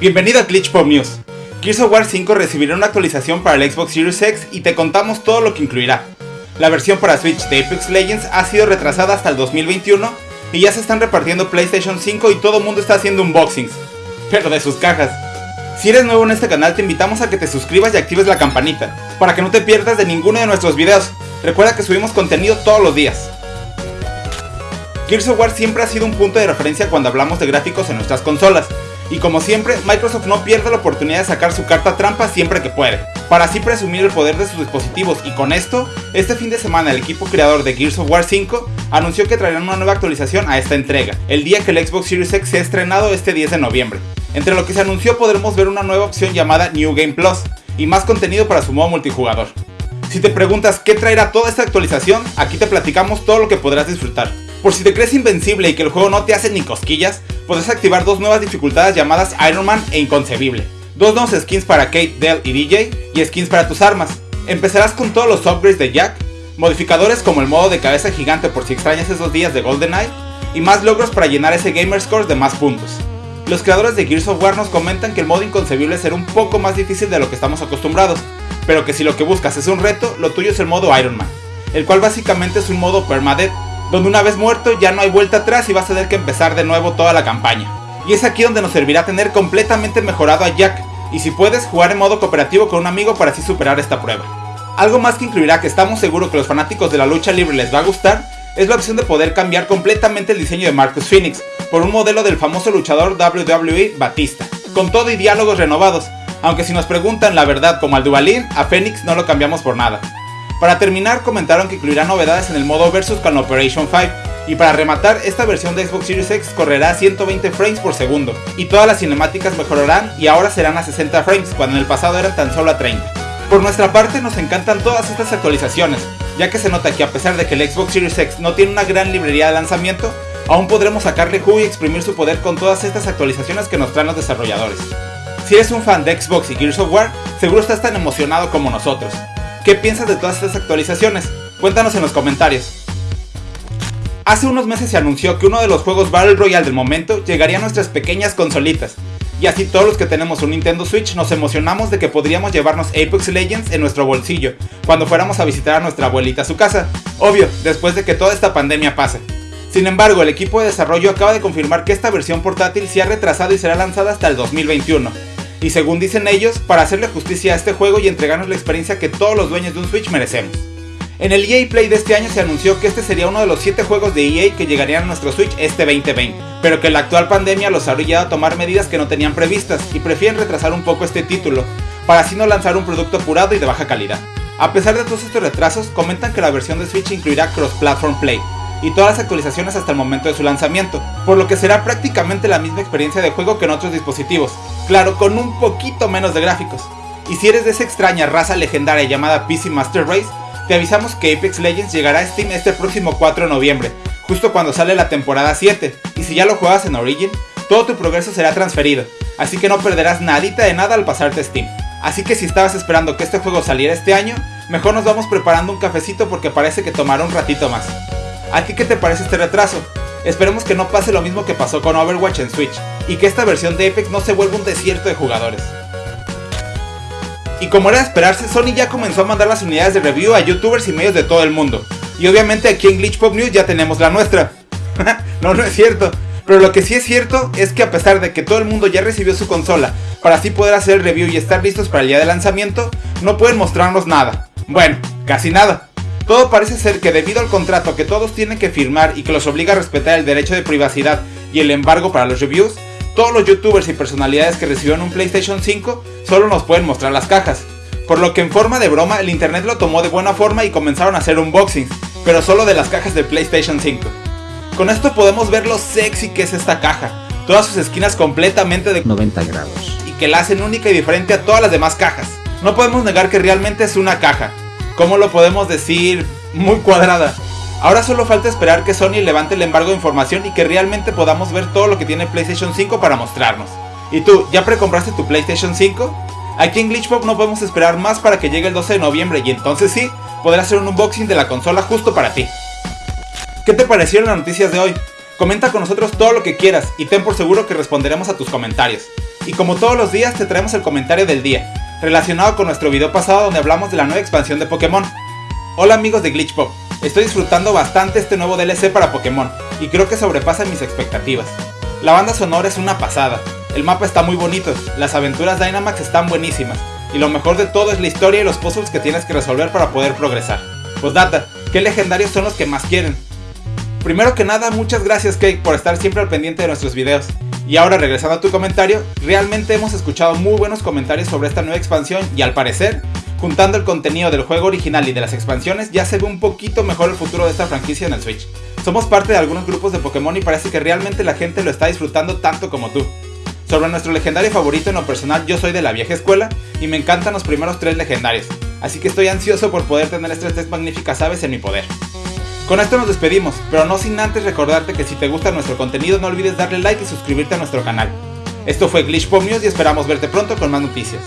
Bienvenido a Glitch Pop News. Gears of War 5 recibirá una actualización para el Xbox Series X y te contamos todo lo que incluirá. La versión para Switch de Apex Legends ha sido retrasada hasta el 2021 y ya se están repartiendo PlayStation 5 y todo el mundo está haciendo unboxings, pero de sus cajas. Si eres nuevo en este canal te invitamos a que te suscribas y actives la campanita, para que no te pierdas de ninguno de nuestros videos. Recuerda que subimos contenido todos los días. Gears of War siempre ha sido un punto de referencia cuando hablamos de gráficos en nuestras consolas, y como siempre, Microsoft no pierde la oportunidad de sacar su carta trampa siempre que puede, para así presumir el poder de sus dispositivos y con esto, este fin de semana el equipo creador de Gears of War 5 anunció que traerán una nueva actualización a esta entrega, el día que el Xbox Series X se ha estrenado este 10 de noviembre. Entre lo que se anunció podremos ver una nueva opción llamada New Game Plus y más contenido para su modo multijugador. Si te preguntas qué traerá toda esta actualización, aquí te platicamos todo lo que podrás disfrutar. Por si te crees invencible y que el juego no te hace ni cosquillas, podrás activar dos nuevas dificultades llamadas Iron Man e Inconcebible. Dos nuevos skins para Kate, Dell y DJ y skins para tus armas. Empezarás con todos los upgrades de Jack, modificadores como el modo de cabeza gigante por si extrañas esos días de GoldenEye, y más logros para llenar ese gamer score de más puntos. Los creadores de Gears of War nos comentan que el modo inconcebible será un poco más difícil de lo que estamos acostumbrados, pero que si lo que buscas es un reto, lo tuyo es el modo Iron Man, el cual básicamente es un modo permadeath, donde una vez muerto ya no hay vuelta atrás y vas a tener que empezar de nuevo toda la campaña. Y es aquí donde nos servirá tener completamente mejorado a Jack, y si puedes jugar en modo cooperativo con un amigo para así superar esta prueba. Algo más que incluirá que estamos seguros que los fanáticos de la lucha libre les va a gustar, es la opción de poder cambiar completamente el diseño de Marcus Phoenix por un modelo del famoso luchador WWE Batista, con todo y diálogos renovados, aunque si nos preguntan la verdad como al Duvalin, a Phoenix no lo cambiamos por nada. Para terminar, comentaron que incluirá novedades en el modo Versus con Operation 5, y para rematar, esta versión de Xbox Series X correrá a 120 frames por segundo, y todas las cinemáticas mejorarán y ahora serán a 60 frames, cuando en el pasado eran tan solo a 30. Por nuestra parte nos encantan todas estas actualizaciones, ya que se nota que a pesar de que el Xbox Series X no tiene una gran librería de lanzamiento, aún podremos sacarle jugo y exprimir su poder con todas estas actualizaciones que nos traen los desarrolladores. Si eres un fan de Xbox y Gears of War, seguro estás tan emocionado como nosotros. ¿Qué piensas de todas estas actualizaciones? Cuéntanos en los comentarios. Hace unos meses se anunció que uno de los juegos Battle Royale del momento llegaría a nuestras pequeñas consolitas, y así todos los que tenemos un Nintendo Switch nos emocionamos de que podríamos llevarnos Apex Legends en nuestro bolsillo cuando fuéramos a visitar a nuestra abuelita a su casa, obvio, después de que toda esta pandemia pase. Sin embargo, el equipo de desarrollo acaba de confirmar que esta versión portátil se ha retrasado y será lanzada hasta el 2021, y según dicen ellos, para hacerle justicia a este juego y entregarnos la experiencia que todos los dueños de un Switch merecemos. En el EA Play de este año se anunció que este sería uno de los 7 juegos de EA que llegarían a nuestro Switch este 2020, pero que la actual pandemia los ha obligado a tomar medidas que no tenían previstas y prefieren retrasar un poco este título, para así no lanzar un producto apurado y de baja calidad. A pesar de todos estos retrasos, comentan que la versión de Switch incluirá Cross-Platform Play, y todas las actualizaciones hasta el momento de su lanzamiento, por lo que será prácticamente la misma experiencia de juego que en otros dispositivos, claro, con un poquito menos de gráficos. Y si eres de esa extraña raza legendaria llamada PC Master Race, te avisamos que Apex Legends llegará a Steam este próximo 4 de noviembre, justo cuando sale la temporada 7, y si ya lo juegas en Origin, todo tu progreso será transferido, así que no perderás nadita de nada al pasarte a Steam. Así que si estabas esperando que este juego saliera este año, mejor nos vamos preparando un cafecito porque parece que tomará un ratito más. ¿A ti qué te parece este retraso? Esperemos que no pase lo mismo que pasó con Overwatch en Switch, y que esta versión de Apex no se vuelva un desierto de jugadores. Y como era de esperarse, Sony ya comenzó a mandar las unidades de review a youtubers y medios de todo el mundo. Y obviamente aquí en Glitch Pop News ya tenemos la nuestra. no, no es cierto. Pero lo que sí es cierto es que a pesar de que todo el mundo ya recibió su consola para así poder hacer el review y estar listos para el día de lanzamiento, no pueden mostrarnos nada. Bueno, casi nada. Todo parece ser que debido al contrato que todos tienen que firmar y que los obliga a respetar el derecho de privacidad y el embargo para los reviews, todos los youtubers y personalidades que recibieron un PlayStation 5 solo nos pueden mostrar las cajas. Por lo que en forma de broma el internet lo tomó de buena forma y comenzaron a hacer unboxings, pero solo de las cajas de PlayStation 5. Con esto podemos ver lo sexy que es esta caja, todas sus esquinas completamente de 90 grados y que la hacen única y diferente a todas las demás cajas. No podemos negar que realmente es una caja, ¿cómo lo podemos decir? Muy cuadrada. Ahora solo falta esperar que Sony levante el embargo de información y que realmente podamos ver todo lo que tiene PlayStation 5 para mostrarnos. ¿Y tú, ya precompraste tu PlayStation 5? Aquí en Glitchpop no podemos esperar más para que llegue el 12 de noviembre y entonces sí, podrás hacer un unboxing de la consola justo para ti. ¿Qué te parecieron las noticias de hoy? Comenta con nosotros todo lo que quieras y ten por seguro que responderemos a tus comentarios. Y como todos los días te traemos el comentario del día, relacionado con nuestro video pasado donde hablamos de la nueva expansión de Pokémon. Hola amigos de Glitch Pop, estoy disfrutando bastante este nuevo DLC para Pokémon, y creo que sobrepasa mis expectativas. La banda sonora es una pasada, el mapa está muy bonito, las aventuras Dynamax están buenísimas, y lo mejor de todo es la historia y los puzzles que tienes que resolver para poder progresar. Pues data, ¿qué legendarios son los que más quieren? Primero que nada, muchas gracias Cake por estar siempre al pendiente de nuestros videos. Y ahora regresando a tu comentario, realmente hemos escuchado muy buenos comentarios sobre esta nueva expansión y al parecer, juntando el contenido del juego original y de las expansiones, ya se ve un poquito mejor el futuro de esta franquicia en el Switch. Somos parte de algunos grupos de Pokémon y parece que realmente la gente lo está disfrutando tanto como tú. Sobre nuestro legendario favorito en lo personal, yo soy de la vieja escuela y me encantan los primeros tres legendarios, así que estoy ansioso por poder tener estas tres magníficas aves en mi poder. Con esto nos despedimos, pero no sin antes recordarte que si te gusta nuestro contenido no olvides darle like y suscribirte a nuestro canal. Esto fue Glitch Pop News y esperamos verte pronto con más noticias.